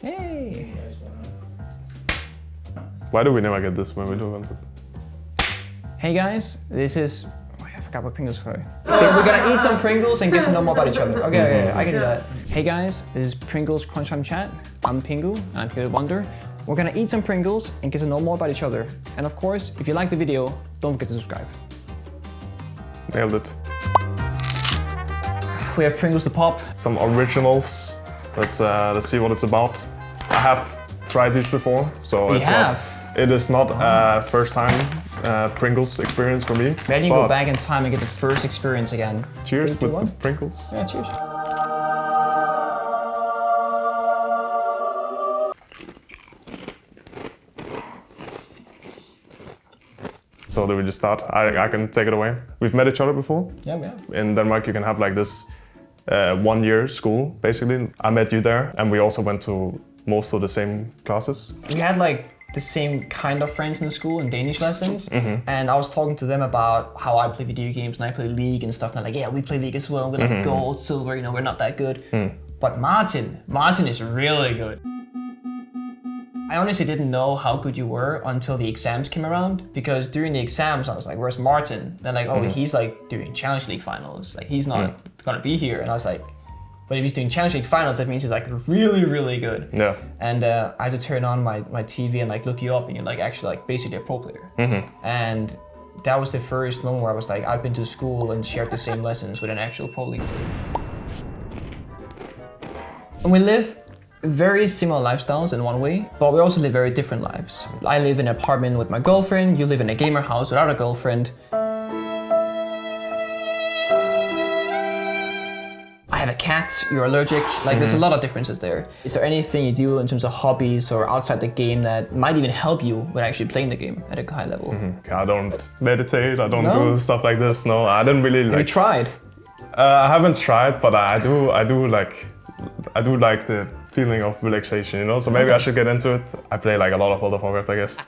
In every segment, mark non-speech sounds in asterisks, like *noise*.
Hey. Why do we never get this when we do a concept? Hey guys, this is. Oh, I forgot what Pringles are. We're gonna eat some Pringles and get to know more about each other. Okay, okay, okay, I can do that. Hey guys, this is Pringles Crunch Time Chat. I'm Pengu, and I'm here to Wunder. We're gonna eat some Pringles and get to know more about each other. And of course, if you like the video, don't forget to subscribe. Nailed it. We have Pringles to pop. Some originals. Let's uh, let's see what it's about. I have tried these before, so We it's have? not. It is not a first time uh, Pringles experience for me. Maybe you go back in time and get the first experience again. Cheers Three, two, with the. Pringles. Yeah, cheers. So do we just start? I, I can take it away. We've met each other before. Yeah, we have. In Denmark, you can have like this uh, one year school, basically. I met you there, and we also went to most of the same classes. we had like the same kind of friends in the school in Danish lessons, mm-hmm. and I was talking to them about how I play video games and I play League and stuff. And they're like, yeah, we play League as well. We're like mm-hmm. gold, silver. You know, we're not that good. Mm. But Martin, Martin is really good. I honestly didn't know how good you were until the exams came around because during the exams I was like, "Where's Martin?" They're like, "Oh, mm-hmm. he's like doing Challenge League finals. Like he's not mm. gonna be here." And I was like, "But if he's doing Challenge League finals, that means he's like really, really good." Yeah. and uh, I had to turn on my, my TV and like look you up, and you're like actually like basically a pro player. Mm-hmm. And that was the first moment where I was like, I've been to school and shared the same *laughs* lessons with an actual pro league player. And we live very similar lifestyles in one way, but we also live very different lives. I live in an apartment with my girlfriend, you live in a gamer house without a girlfriend. I have a cat, you're allergic, like there's a lot of differences there. Is there anything you do in terms of hobbies or outside the game that might even help you when actually playing the game at a high level? I don't meditate. I don't No? do stuff like this. No, I didn't really Have you tried? Uh, I haven't tried, but I do. I do like. I do like the feeling of relaxation, you know. So maybe I should get into it. I play like a lot of World of Warcraft, I guess. *laughs*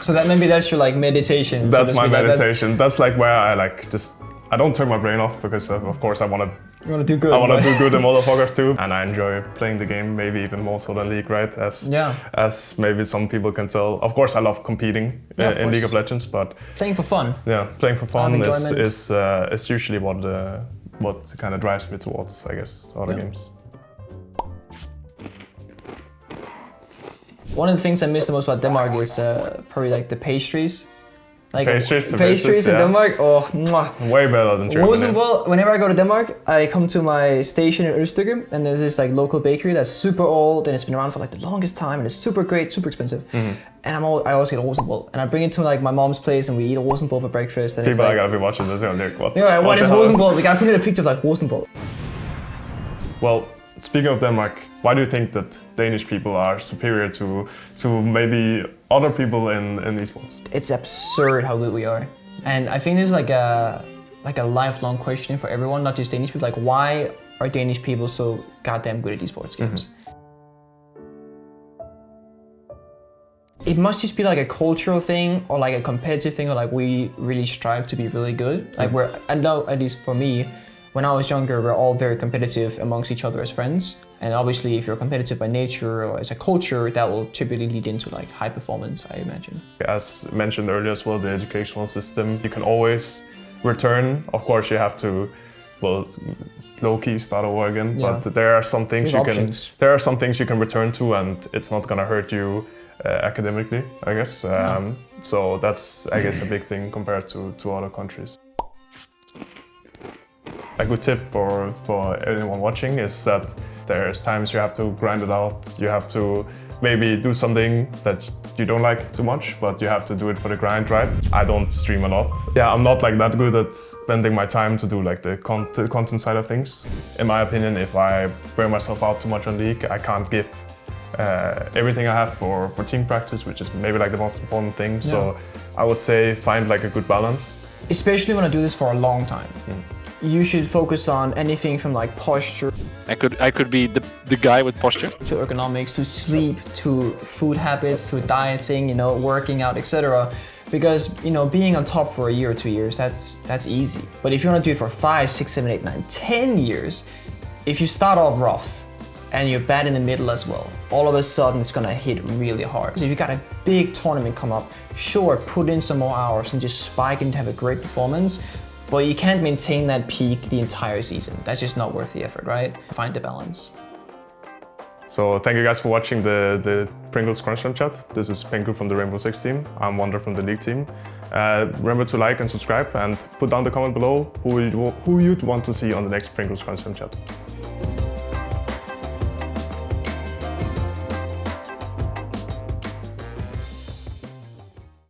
So that maybe that's your like meditation. That's to my like, that's- meditation. That's like where I like just. I don't turn my brain off because of, of course I want to. You want to do good. I want but- to do good in *laughs* World of Warcraft too, and I enjoy playing the game. Maybe even more so than League, right? As Yeah. as maybe some people can tell. Of course, I love competing Yeah, uh, in League of Legends, but Playing for fun. yeah, playing for fun is is uh, is usually what uh, what kind of drives me towards, I guess, other Yeah. games. One of the things I miss the most about Denmark is uh, probably like the pastries. Like Pastries to pastries pastries, in. Denmark. Oh, mwah. Way better than Germany. Rosenborg, whenever I go to Denmark, I come to my station in Ølstykke and there's this like local bakery that's super old and it's been around for like the longest time and it's super great, super expensive. Mm-hmm. And I'm all, I always get Rosenborg and I bring it to like my mom's place and we eat Rosenborg for breakfast and People it's are like, gonna be watching this. You're like, what? yeah, what is the hell Rosenborg? We gotta put in a picture of like Rosenborg. Well, speaking of Denmark, why do you think that Danish people are superior to to maybe other people in in esports? It's absurd how good we are. And I think this is like a like a lifelong question for everyone, not just Danish people. Like, why are Danish people so goddamn good at esports mm-hmm. games? It must just be like a cultural thing or like a competitive thing or like we really strive to be really good. Like mm. we're, I know at least for me, when I was younger, we're all very competitive amongst each other as friends. And obviously if you're competitive by nature or as a culture, that will typically lead into like high performance, I imagine. As mentioned earlier as well, the educational system, you can always return. Of course, you have to, well, low-key start over again. Yeah. But there are some things There's you options. can, there are some things you can return to, and it's not gonna hurt you uh, academically, I guess. Um, So that's, I *clears throat* guess, a big thing compared to to other countries. A good tip for, for anyone watching is that there's times you have to grind it out. You have to maybe do something that you don't like too much, but you have to do it for the grind, right? I don't stream a lot. Yeah, I'm not like that good at spending my time to do like the content, content side of things. In my opinion, if I burn myself out too much on League, I can't give uh, everything I have for, for team practice, which is maybe like the most important thing. So I would say find like a good balance. Especially when I do this for a long time. You should focus on anything from like posture I could I could be the the guy with posture. to ergonomics, to sleep, to food habits, to dieting, you know, working out, etc. Because you know, being on top for a year or two years, that's that's easy. But if you want to do it for five, six, seven, eight, nine, ten years, if you start off rough, and you're bad in the middle as well, all of a sudden it's gonna hit really hard. So if you got a big tournament come up, sure, put in some more hours and just spike and have a great performance, but you can't maintain that peak the entire season. That's just not worth the effort, right? Find the balance. So thank you guys for watching the, the Pringles Crunch Time chat. This is Pengu from the Rainbow Six team. I'm Wunder from the League team. Uh, remember to like and subscribe and put down the comment below who, you, who you'd want to see on the next Pringles Crunch Time chat.